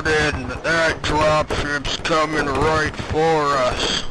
started and that dropship's coming right for us.